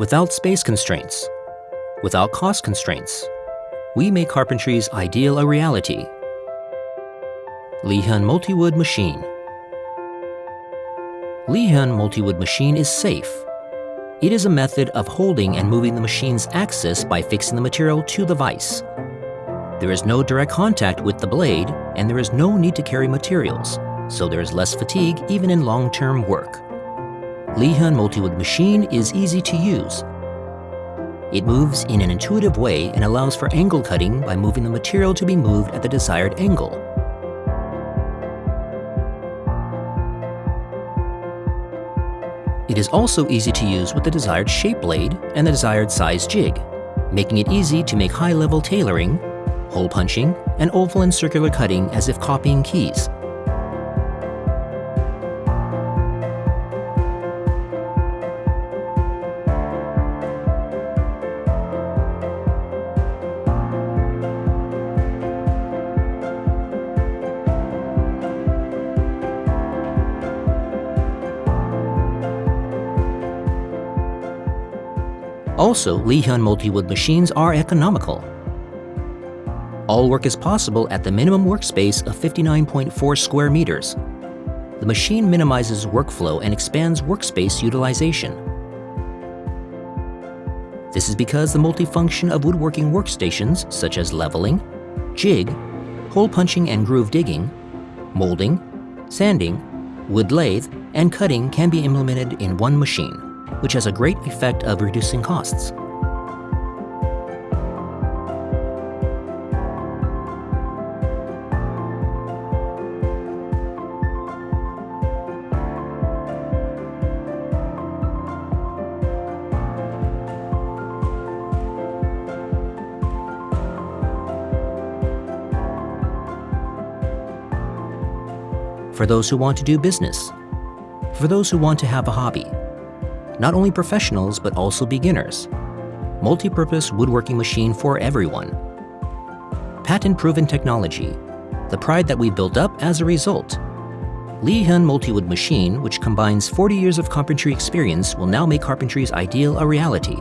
Without space constraints, without cost constraints, we make carpentry's ideal a reality. Lihyun Multi-Wood Machine Lihyun Multi-Wood Machine is safe. It is a method of holding and moving the machine's axis by fixing the material to the vise. There is no direct contact with the blade, and there is no need to carry materials, so there is less fatigue even in long-term work. Lihyun Multi-Wood Machine is easy to use. It moves in an intuitive way and allows for angle cutting by moving the material to be moved at the desired angle. It is also easy to use with the desired shape blade and the desired size jig, making it easy to make high-level tailoring, hole punching, and oval and circular cutting as if copying keys. Also, Lihyun multi-wood machines are economical. All work is possible at the minimum workspace of 59.4 square meters. The machine minimizes workflow and expands workspace utilization. This is because the multifunction of woodworking workstations such as leveling, jig, hole punching and groove digging, molding, sanding, wood lathe, and cutting can be implemented in one machine which has a great effect of reducing costs. For those who want to do business, for those who want to have a hobby, not only professionals but also beginners. Multi-purpose woodworking machine for everyone. Patent-proven technology, the pride that we built up as a result. Lihyun Multi-Wood Machine, which combines 40 years of carpentry experience, will now make carpentry's ideal a reality